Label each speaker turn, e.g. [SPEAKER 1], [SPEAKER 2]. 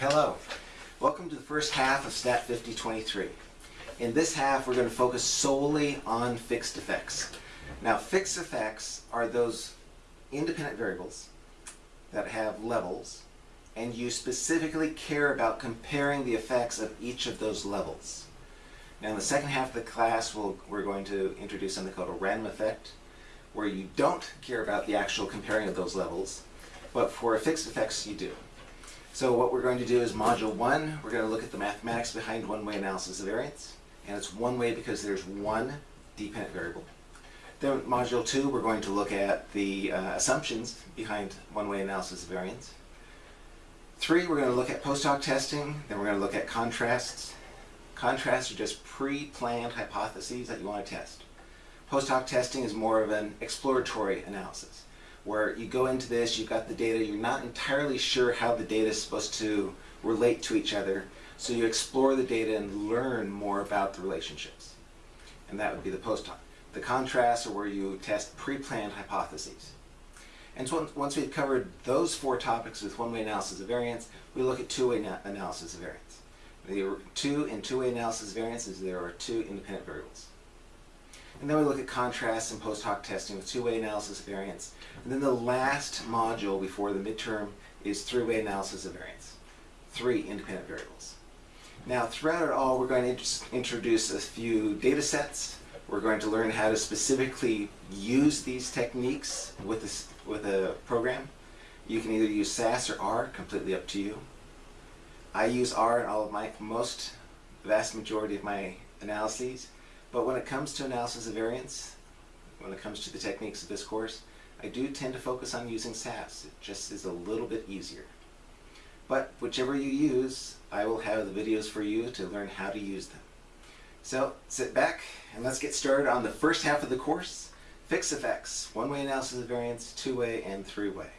[SPEAKER 1] Hello. Welcome to the first half of Stat 5023. In this half, we're going to focus solely on fixed effects. Now, fixed effects are those independent variables that have levels, and you specifically care about comparing the effects of each of those levels. Now, in the second half of the class, we'll, we're going to introduce something called a random effect, where you don't care about the actual comparing of those levels, but for fixed effects, you do. So what we're going to do is module one, we're going to look at the mathematics behind one-way analysis of variance. And it's one way because there's one dependent variable. Then module two, we're going to look at the uh, assumptions behind one-way analysis of variance. Three, we're going to look at post hoc testing. Then we're going to look at contrasts. Contrasts are just pre-planned hypotheses that you want to test. Post hoc testing is more of an exploratory analysis where you go into this, you've got the data, you're not entirely sure how the data is supposed to relate to each other, so you explore the data and learn more about the relationships. And that would be the post hoc. The contrasts are where you test pre-planned hypotheses. And so once we've covered those four topics with one-way analysis of variance, we look at two-way analysis of variance. The two in two-way analysis of variance is there are two independent variables. And then we look at contrast and post hoc testing with two-way analysis of variance. And then the last module before the midterm is three-way analysis of variance. Three independent variables. Now throughout it all we're going to introduce a few data sets. We're going to learn how to specifically use these techniques with, this, with a program. You can either use SAS or R, completely up to you. I use R in all of my, most, vast majority of my analyses. But when it comes to analysis of variance, when it comes to the techniques of this course, I do tend to focus on using SAS. It just is a little bit easier. But whichever you use, I will have the videos for you to learn how to use them. So sit back and let's get started on the first half of the course, fixed effects, one-way analysis of variance, two-way, and three-way.